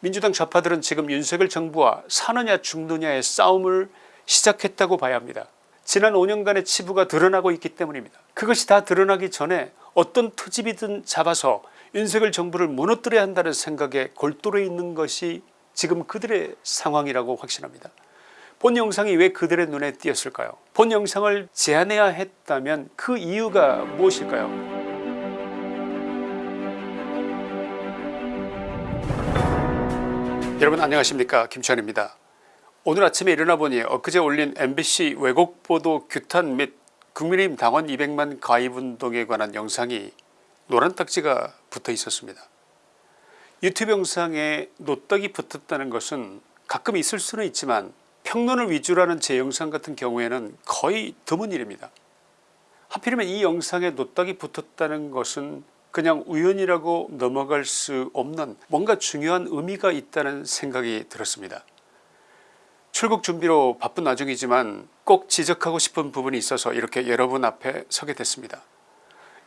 민주당 좌파들은 지금 윤석열 정부와 사느냐 죽느냐의 싸움을 시작했다고 봐야 합니다. 지난 5년간의 치부가 드러나고 있기 때문입니다. 그것이 다 드러나기 전에 어떤 트집이든 잡아서 윤석열 정부를 무너뜨려야 한다는 생각에 골똘해 있는 것이 지금 그들의 상황이라고 확신합니다. 본 영상이 왜 그들의 눈에 띄었을까요 본 영상을 제안해야 했다면 그 이유가 무엇일까요 여러분 안녕하십니까 김치환입니다. 오늘 아침에 일어나 보니 엊그제 올린 mbc 왜곡보도 규탄 및 국민의힘 당원 200만 가입운동에 관한 영상이 노란 딱지가 붙어 있었습니다. 유튜브 영상에 노딱이 붙었다는 것은 가끔 있을 수는 있지만 평론을 위주로 하는 제 영상 같은 경우에는 거의 드문 일입니다. 하필이면 이 영상에 노딱이 붙었다는 것은 그냥 우연이라고 넘어갈 수 없는 뭔가 중요한 의미가 있다는 생각이 들었습니다. 출국 준비로 바쁜 와중이지만 꼭 지적하고 싶은 부분이 있어서 이렇게 여러분 앞에 서게 됐습니다.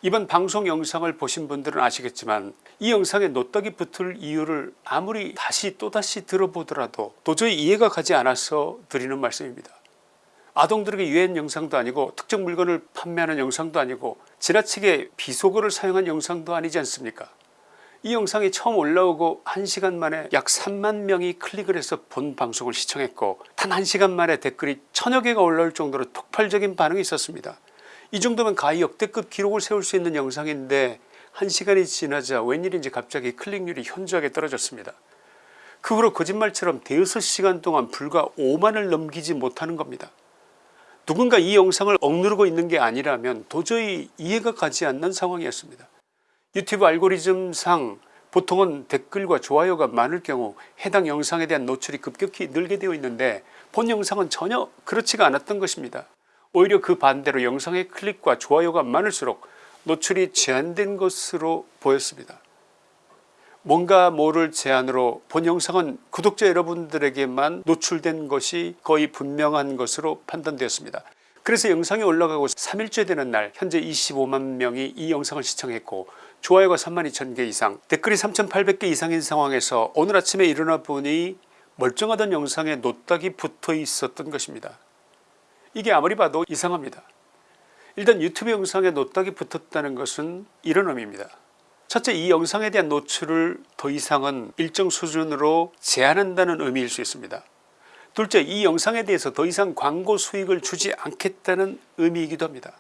이번 방송 영상을 보신 분들은 아시겠지만 이 영상에 노떡이 붙을 이유를 아무리 다시 또다시 들어보더라도 도저히 이해가 가지 않아서 드리는 말씀입니다. 아동들에게 유해한 영상도 아니고 특정 물건을 판매하는 영상도 아니고 지나치게 비속어를 사용한 영상도 아니지 않습니까 이 영상이 처음 올라오고 1시간 만에 약 3만 명이 클릭을 해서 본 방송을 시청했고 단 1시간 만에 댓글이 천여 개가 올라올 정도로 폭발적인 반응이 있었습니다. 이 정도면 가히 역대급 기록을 세울 수 있는 영상인데 1시간이 지나자 웬일인지 갑자기 클릭률이 현저하게 떨어졌습니다. 그 후로 거짓말처럼 대여섯 시간 동안 불과 5만을 넘기지 못하는 겁니다. 누군가 이 영상을 억누르고 있는 게 아니라면 도저히 이해가 가지 않는 상황이었습니다. 유튜브 알고리즘상 보통은 댓글과 좋아요가 많을 경우 해당 영상에 대한 노출이 급격히 늘게 되어 있는데 본 영상은 전혀 그렇지가 않았던 것입니다. 오히려 그 반대로 영상의 클릭과 좋아요가 많을수록 노출이 제한된 것으로 보였습니다. 뭔가 모를 제안으로 본 영상은 구독자 여러분들에게만 노출된 것이 거의 분명한 것으로 판단되었습니다. 그래서 영상이 올라가고 3일째 되는 날 현재 25만 명이 이 영상을 시청했고 좋아요가 3만 2천 개 이상 댓글이 3800개 이상인 상황에서 오늘 아침에 일어나 보니 멀쩡하던 영상에 노딱이 붙어 있었던 것입니다. 이게 아무리 봐도 이상합니다. 일단 유튜브 영상에 노딱이 붙었다는 것은 이런 의미입니다. 첫째 이 영상에 대한 노출을 더 이상은 일정 수준으로 제한한다는 의미일 수 있습니다. 둘째 이 영상에 대해서 더 이상 광고 수익을 주지 않겠다는 의미이기도 합니다.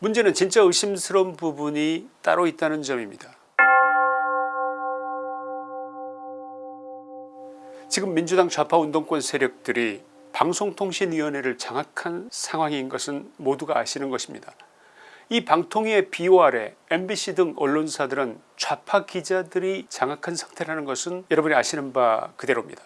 문제는 진짜 의심스러운 부분이 따로 있다는 점입니다. 지금 민주당 좌파 운동권 세력들이 방송통신위원회를 장악한 상황인 것은 모두가 아시는 것입니다. 이 방통위의 비호 아래 mbc 등 언론사들은 좌파 기자들이 장악한 상태라는 것은 여러분이 아시는 바 그대로입니다.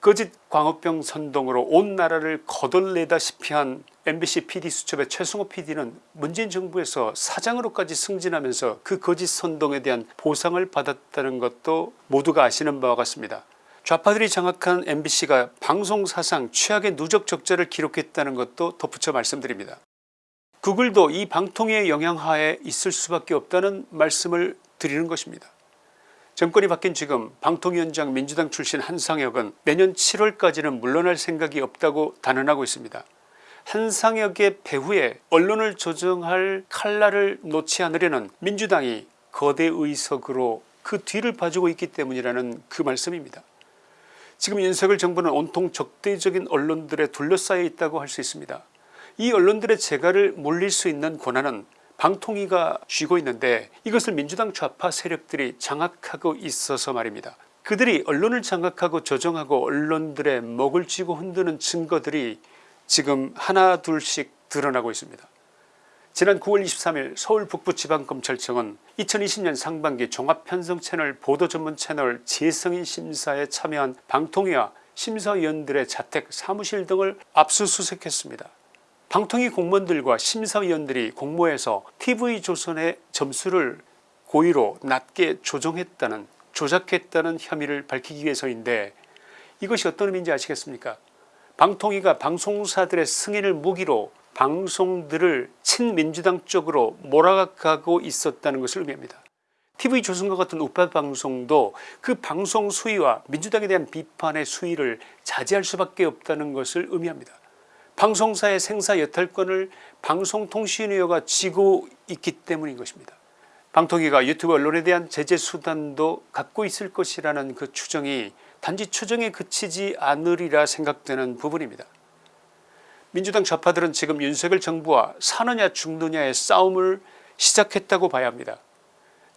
거짓 광우병 선동으로 온 나라를 거덜내다시피 한 mbc pd 수첩의 최승호 pd는 문재인 정부에서 사장으로까지 승진하면서 그 거짓 선동에 대한 보상을 받았다는 것도 모두가 아시는 바와 같습니다. 좌파들이 장악한 mbc가 방송사상 최악의 누적 적자를 기록했다는 것도 덧붙여 말씀드립니다. 구글도 이 방통위의 영향하에 있을 수밖에 없다는 말씀을 드리는 것입니다. 정권이 바뀐 지금 방통위원장 민주당 출신 한상혁은 내년 7월까지는 물러날 생각이 없다고 단언하고 있습니다. 한상혁의 배후에 언론을 조정할 칼날을 놓지 않으려는 민주당이 거대 의석으로 그 뒤를 봐주고 있기 때문이라는 그 말씀입니다. 지금 윤석열 정부는 온통 적대적인 언론들에 둘러싸여 있다고 할 수 있습니다. 이 언론들의 재갈을 물릴 수 있는 권한은 방통위가 쥐고 있는데 이것을 민주당 좌파 세력들이 장악하고 있어서 말입니다. 그들이 언론을 장악하고 조정하고 언론들의 먹을 쥐고 흔드는 증거들이 지금 하나 둘씩 드러나고 있습니다. 지난 9월 23일 서울 북부지방검찰청은 2020년 상반기 종합편성 채널 보도 전문 채널 재성인 심사에 참여한 방통위와 심사위원들의 자택 사무실 등을 압수수색했습니다. 방통위 공무원들과 심사위원들이 공모해서 tv조선의 점수를 고의로 낮게 조정했다는 조작했다는 혐의를 밝히기 위해서인데 이것이 어떤 의미인지 아시겠습니까 방통위가 방송사들의 승인을 무기로 방송들을 친민주당 쪽으로 몰아가고 있었다는 것을 의미합니다. TV조선과 같은 우파 방송도 그 방송 수위와 민주당에 대한 비판의 수위를 자제할 수밖에 없다는 것을 의미합니다. 방송사의 생사 여탈권을 방송통신위가 쥐고 있기 때문인 것입니다. 방통위가 유튜브 언론에 대한 제재 수단도 갖고 있을 것이라는 그 추정이 단지 추정에 그치지 않으리라 생각되는 부분입니다. 민주당 좌파들은 지금 윤석열 정부와 사느냐 죽느냐의 싸움을 시작했다고 봐야 합니다.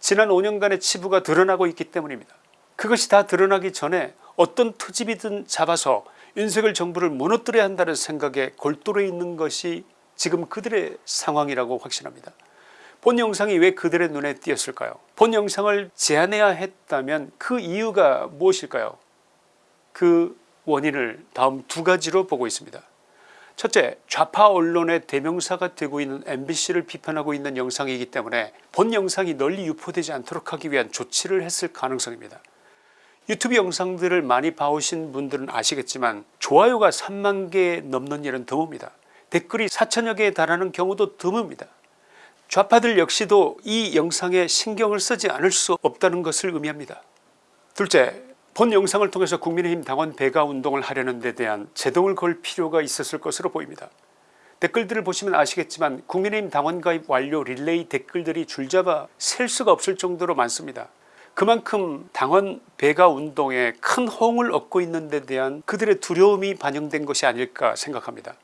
지난 5년간의 치부가 드러나고 있기 때문입니다. 그것이 다 드러나기 전에 어떤 트집이든 잡아서 윤석열 정부를 무너뜨려야 한다는 생각에 골똘해 있는 것이 지금 그들의 상황이라고 확신합니다. 본 영상이 왜 그들의 눈에 띄었을까요 본 영상을 제안해야 했다면 그 이유가 무엇일까요 그 원인을 다음 두 가지로 보고 있습니다. 첫째 좌파 언론의 대명사가 되고 있는 mbc를 비판하고 있는 영상이기 때문에 본 영상이 널리 유포되지 않도록 하기 위한 조치를 했을 가능성입니다. 유튜브 영상들을 많이 봐오신 분들은 아시겠지만 좋아요가 3만 개 넘는 일은 드뭅니다. 댓글이 4천여 개에 달하는 경우도 드뭅니다. 좌파들 역시도 이 영상에 신경을 쓰지 않을 수 없다는 것을 의미합니다. 둘째 본 영상을 통해서 국민의힘 당원 배가 운동을 하려는 데 대한 제동을 걸 필요가 있었을 것으로 보입니다. 댓글들을 보시면 아시겠지만 국민의힘 당원 가입 완료 릴레이 댓글들이 줄잡아 셀 수가 없을 정도로 많습니다. 그만큼 당원 배가 운동에 큰 호응을 얻고 있는 데 대한 그들의 두려움이 반영된 것이 아닐까 생각합니다.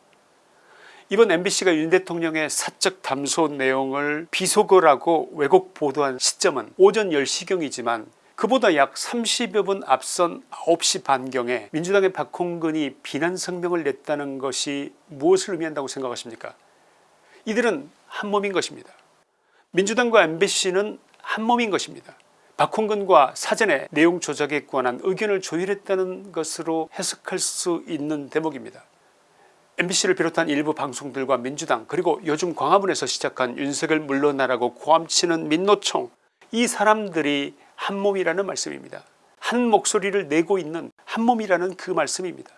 이번 mbc가 윤 대통령의 사적 담소 내용을 비속어라고 왜곡 보도한 시점은 오전 10시경이지만 그보다 약 30여 분 앞선 9시 반경에 민주당의 박홍근이 비난 성명을 냈다는 것이 무엇을 의미한다고 생각하십니까 이들은 한몸인 것입니다. 민주당과 mbc는 한몸인 것입니다. 박홍근과 사전에 내용 조작에 관한 의견을 조율했다는 것으로 해석할 수 있는 대목입니다. mbc를 비롯한 일부 방송들과 민주당 그리고 요즘 광화문에서 시작한 윤석열 물러나라고 고함치는 민노총 이 사람들이 한몸이라는 말씀입니다. 한 목소리를 내고 있는 한몸이라는 그 말씀입니다.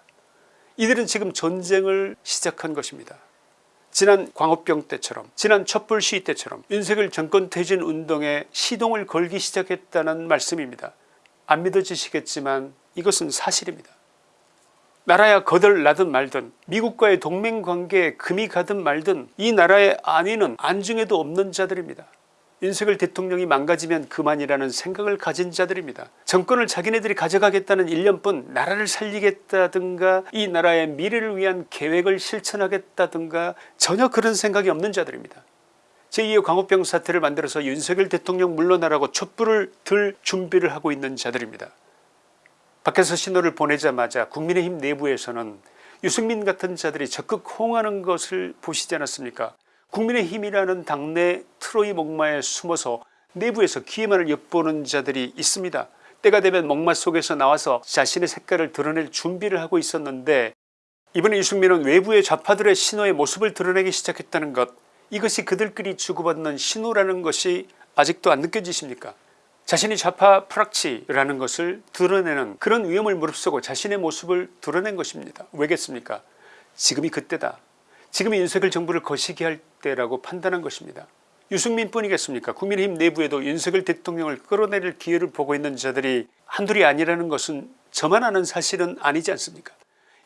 이들은 지금 전쟁을 시작한 것입니다. 지난 광우병 때처럼 지난 촛불 시위 때처럼 윤석열 정권 퇴진 운동에 시동을 걸기 시작했다는 말씀입니다. 안 믿어지시겠지만 이것은 사실입니다. 나라야 거덜 나든 말든 미국과의 동맹관계에 금이 가든 말든 이 나라의 안위는 안중에도 없는 자들입니다. 윤석열 대통령이 망가지면 그만이라는 생각을 가진 자들입니다. 정권을 자기네들이 가져가겠다는 1년뿐 나라를 살리겠다든가 이 나라의 미래를 위한 계획을 실천하겠다든가 전혀 그런 생각이 없는 자들입니다. 제2의 광우병 사태를 만들어서 윤석열 대통령 물러나라고 촛불을 들 준비를 하고 있는 자들입니다. 밖에서 신호를 보내자마자 국민의힘 내부에서는 유승민 같은 자들이 적극 호응하는 것을 보시지 않았습니까 국민의힘이라는 당내 트로이 목마에 숨어서 내부에서 기회만을 엿보는 자들이 있습니다. 때가 되면 목마 속에서 나와서 자신의 색깔을 드러낼 준비를 하고 있었는데 이번에 유승민은 외부의 좌파들의 신호의 모습을 드러내기 시작했다는 것 이것이 그들끼리 주고받는 신호라는 것이 아직도 안 느껴지십니까 자신이 좌파 프락치라는 것을 드러내는 그런 위험을 무릅쓰고 자신의 모습을 드러낸 것입니다. 왜겠습니까 지금이 그때다. 지금이 윤석열 정부를 거시기 할 때라고 판단한 것입니다. 유승민 뿐이겠습니까 국민의힘 내부에도 윤석열 대통령을 끌어내릴 기회를 보고 있는 자들이 한둘이 아니라는 것은 저만 아는 사실은 아니지 않습니까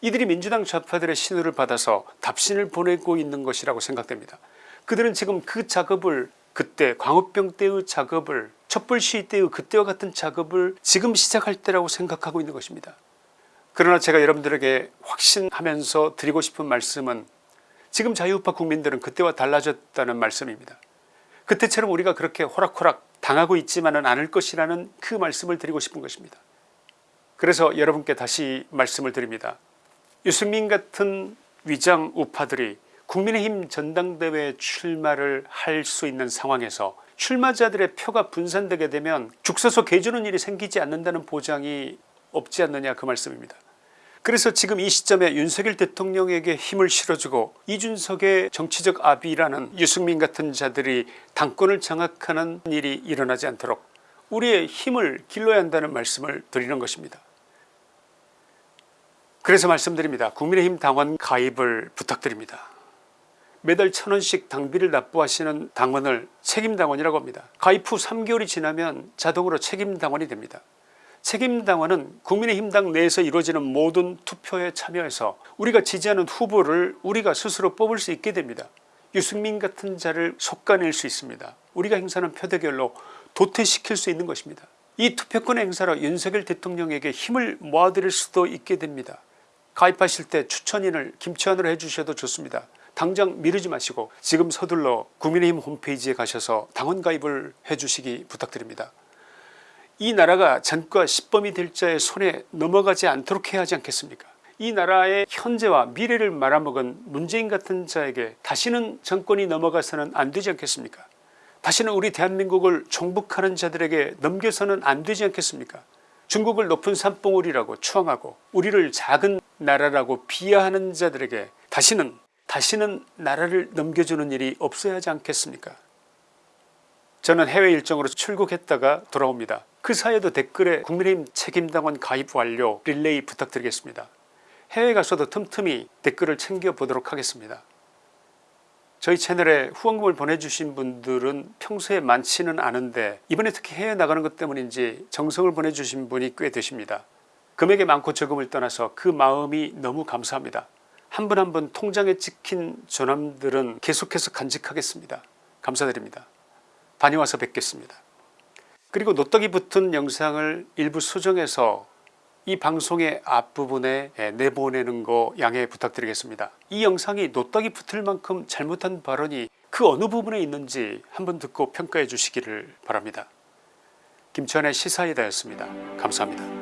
이들이 민주당 좌파들의 신호를 받아서 답신을 보내고 있는 것이라고 생각됩니다. 그들은 지금 그 작업을 그때 광우병 때의 작업을 촛불 시위 때의 그때와 같은 작업을 지금 시작할 때라고 생각하고 있는 것입니다. 그러나 제가 여러분들에게 확신하면서 드리고 싶은 말씀은 지금 자유우파 국민들은 그때와 달라졌다는 말씀입니다. 그때처럼 우리가 그렇게 호락호락 당하고 있지만은 않을 것이라는 그 말씀을 드리고 싶은 것입니다. 그래서 여러분께 다시 말씀을 드립니다. 유승민 같은 위장 우파들이 국민의힘 전당대회 출마를 할 수 있는 상황에서 출마자들의 표가 분산되게 되면 죽서서 개주는 일이 생기지 않는다는 보장이 없지 않느냐 그 말씀입니다. 그래서 지금 이 시점에 윤석열 대통령에게 힘을 실어주고 이준석의 정치적 아비라는 유승민 같은 자들이 당권을 장악하는 일이 일어나지 않도록 우리의 힘을 길러야 한다는 말씀을 드리는 것입니다. 그래서 말씀드립니다. 국민의힘 당원 가입을 부탁드립니다. 매달 천원씩 당비를 납부하시는 당원을 책임당원이라고 합니다. 가입 후 3개월이 지나면 자동으로 책임당원이 됩니다. 책임당원은 국민의힘당 내에서 이루어지는 모든 투표에 참여해서 우리가 지지하는 후보를 우리가 스스로 뽑을 수 있게 됩니다. 유승민 같은 자를 속가낼 수 있습니다. 우리가 행사하는 표대결로 도태시킬 수 있는 것입니다. 이 투표권의 행사로 윤석열 대통령에게 힘을 모아드릴 수도 있게 됩니다. 가입하실 때 추천인을 김치환으로 해주셔도 좋습니다. 당장 미루지 마시고 지금 서둘러 국민의힘 홈페이지에 가셔서 당원 가입을 해주시기 부탁드립니다. 이 나라가 전과 십범이 될 자의 손에 넘어가지 않도록 해야 하지 않겠습니까? 이 나라의 현재와 미래를 말아먹은 문재인 같은 자에게 다시는 정권이 넘어가서는 안 되지 않겠습니까? 다시는 우리 대한민국을 종북하는 자들에게 넘겨서는 안 되지 않겠습니까? 중국을 높은 산봉우리라고 추앙하고 우리를 작은 나라라고 비하하는 자들에게 다시는 다시는 나라를 넘겨주는 일이 없어야 하지 않겠습니까? 저는 해외 일정으로 출국했다가 돌아옵니다. 그 사이에도 댓글에 국민의힘 책임당원 가입 완료 릴레이 부탁드리겠습니다. 해외 가서도 틈틈이 댓글을 챙겨보도록 하겠습니다. 저희 채널에 후원금을 보내주신 분들은 평소에 많지는 않은데 이번에 특히 해외 나가는 것 때문인지 정성을 보내주신 분이 꽤 되십니다. 금액이 많고 적음을 떠나서 그 마음이 너무 감사합니다. 한 분 한 분 통장에 찍힌 조남들은 계속해서 간직하겠습니다. 감사드립니다. 다녀와서 뵙겠습니다. 그리고 노떡이 붙은 영상을 일부 수정해서 이 방송의 앞부분에 내보내는 거 양해 부탁드리겠습니다. 이 영상이 노떡이 붙을 만큼 잘못한 발언이 그 어느 부분에 있는지 한번 듣고 평가해 주시기를 바랍니다. 김천의 시사이다였습니다. 감사합니다.